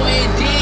We did.